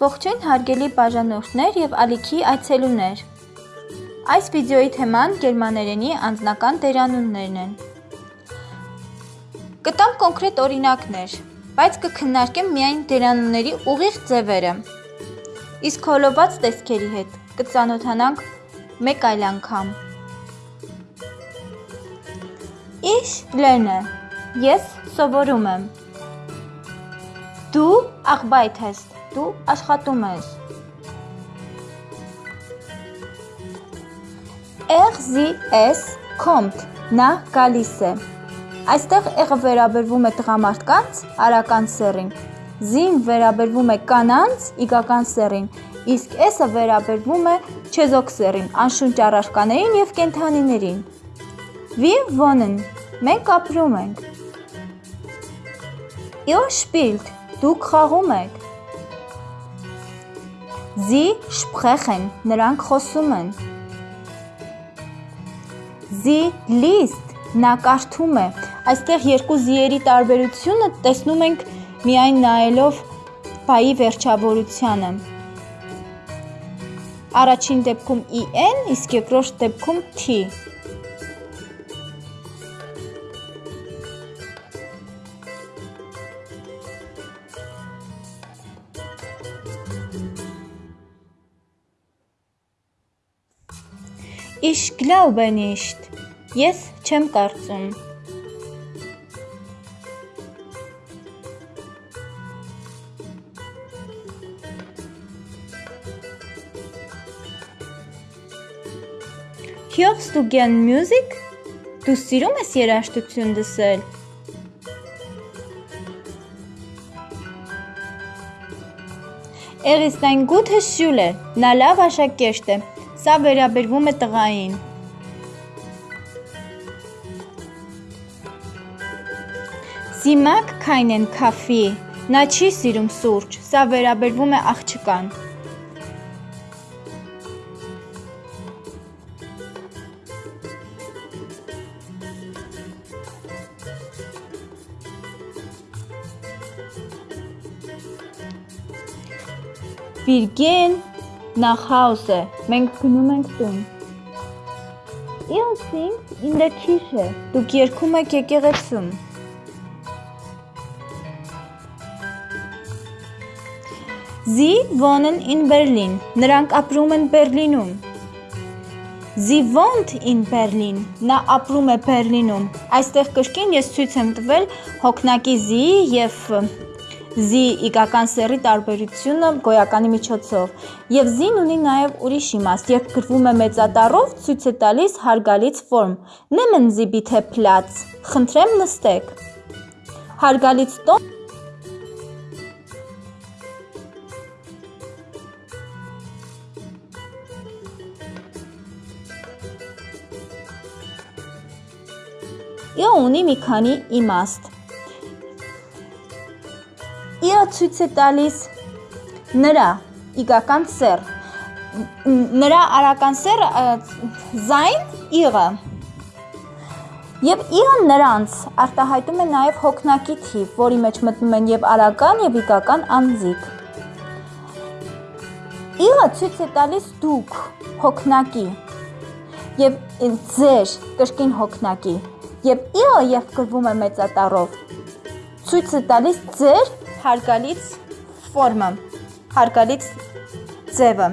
Ողջույն հարգելի բաժանորդներ եւ ալիքի այցելուներ։ Այս վիդեոյի թեման գերմաներենի անձնական դերանուններն են։ Կտամ կոնկրետ օրինակներ, բայց կքննարկեմ միայն դերանունների ուղիղ ձևերը։ Իսկ հոլոված տեսքերի հետ կծանոթանանք մեկ այլ անգամ։ Ich lerne։ Ես սովորում եմ։ Դու arbeitest Դու աշխատում ես։ es kommt նա գալիս է։ Այստեղ եղը վերաբերվում է տղամարդկանց արական սեռին, զին վերաբերվում է կանանց իգական սեռին, իսկ S-ը վերաբերվում է չեզոք սեռին, անշունչ առարկաներին եւ կենթանիներին։ Wir wohnen մենք ապրում ենք։ Ihr spielt դուք խաղում եք։ Sie sprechen, նրանք խոսում են։ Sie liest, նա կարդում է։ Այստեղ երկու զիերի տարբերությունը տեսնում ենք միայն նայելով բայի վերջավորությանը։ Առաջին դեպքում en, իսկ երկրորդ դեպքում t։ Ich glaube nicht. Ես չեմ կարծում։ Hörst du gern Musik? Դու սիրում ես երաժշտություն լսել։ Er ist ein guter Schüler։ Նա լավ աշակերտ է։ Սա վերաբերվում է տղային։ mag keinen Kaffee։ Նա չի սիրում սուրճ։ Սա վերաբերվում է աղջկան։ Wir gehen nach Hause։ Մենք գնում ենք տուն։ Ihr singt in der Kirche։ Դուք երգում եք եկեղեցում։ Sie wohnen in Berlin։ Նրանք ապրում են Բերլինում։ Sie wohnt in Berlin։ Նա ապրում է Բերլինում։ Այստեղ կրկին ես ցույց եմ տվել հոգնակի զի եւ զի իգական սերի տարբերությունը գոյականի միջոցով։ Եվ զին ունի նաև ուրիշ իմաստ, երբ գրվում է մեծատառով, ցույց է տալիս հարգալից ֆորմ։ Nehmen Sie bitte Platz։ Խնդրեմ նստեք։ Հարգալից տոն Յո ունի մի քանի իմաստ Իը ցույց է տալիս նրա իգական սեր։ Նրա արական սերը զայն իղը։ Եվ իղը նրանց արտահայտում է նաև հոգնակի թիվ, որի մեջ մտնում են եւ արական եւ իգական անձիկ։ Իղը ցույց է տալիս դուք հոգնակի եւ ձեր կրկին հոգնակի եւ իղը երբ գրվում է մեծատառով ցույց է տալիս ձեր հարգալից ֆորմը, հարգալից ձևը։